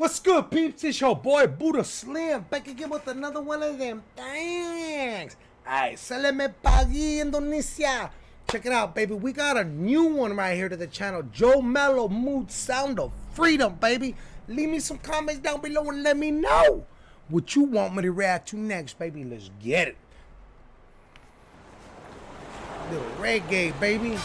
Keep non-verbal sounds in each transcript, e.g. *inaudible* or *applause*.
What's good, peeps? It's your boy Buddha Slim back again with another one of them things. Alright, Saleme Pagi Indonesia. Check it out, baby. We got a new one right here to the channel. Joe Mello Mood Sound of Freedom, baby. Leave me some comments down below and let me know what you want me to react to next, baby. Let's get it. Little reggae, baby.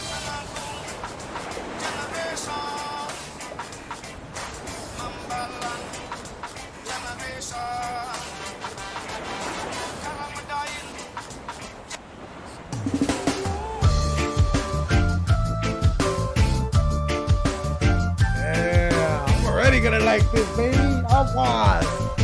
Already gonna like this, baby. I was.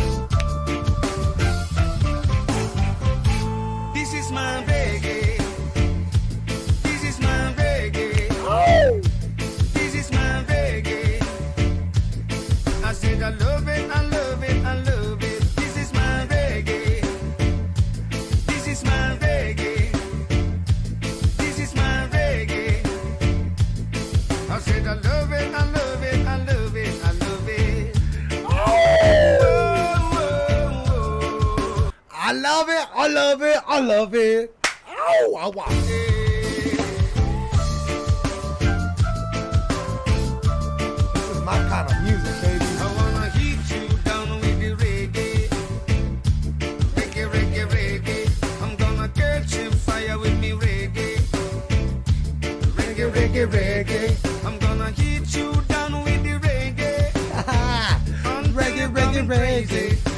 I love it. I love it. I love it. Ow, I was. This is my kind of music, baby. I wanna heat you down with the reggae. Reggae, reggae, reggae. I'm gonna catch you fire with me reggae. Reggae, reggae, reggae. I'm gonna heat you down with the reggae. *laughs* Reggae, reggae, reggae.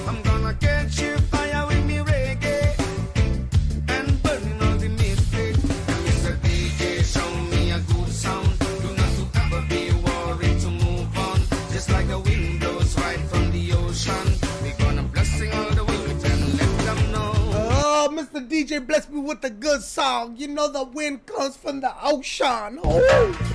Mr. DJ, bless me with a good song. You know the wind comes from the ocean. Oh.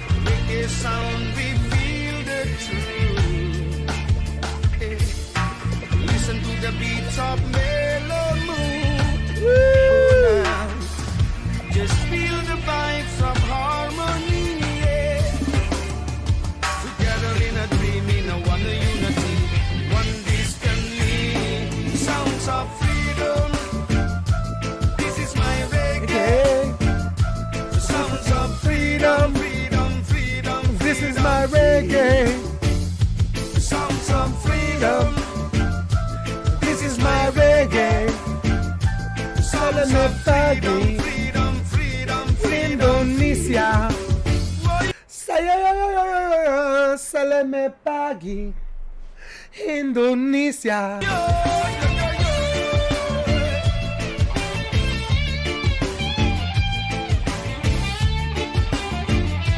Freedom, freedom, freedom, freedom. Indonesia.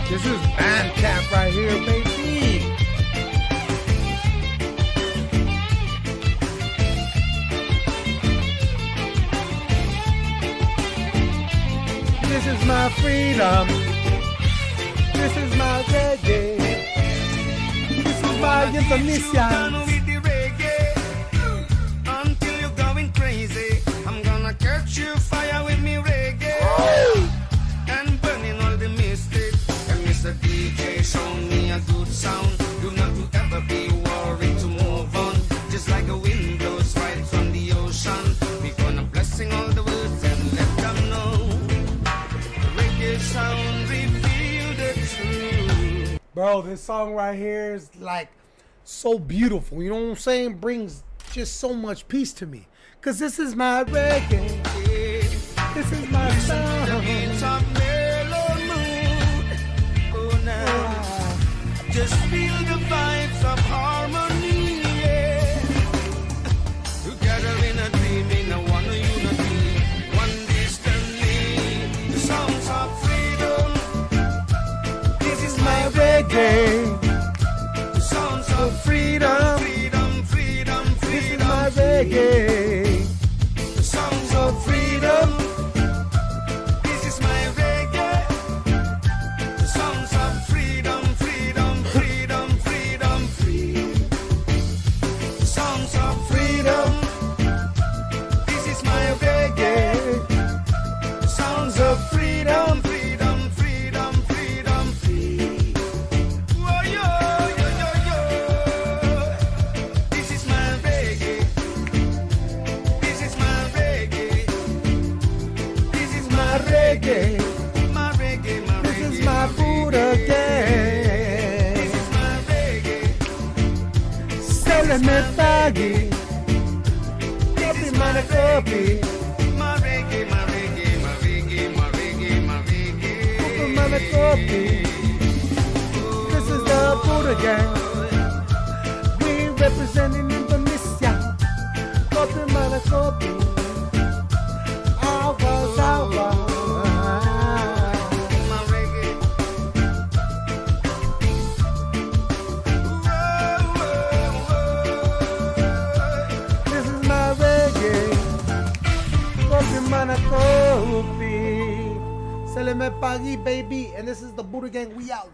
This is Bandcamp right here, baby. This is my freedom. This is my reggae. This is my Indonesia. Bro, this song right here is like so beautiful. You know what I'm saying? Brings just so much peace to me. Cause this is my reggae. This is my song. beats of mellow mood. Oh, now. Just feel the vibes of harmony. Me paghi. Copy, mana, reggae, my reggae, my reggae, my reggae, my reggae. Copy, mana, copy. This is the Buddha Gang. We representing Indonesia. Copy, mana, copy. Se le baby. And this is the Buddha Gang. We out.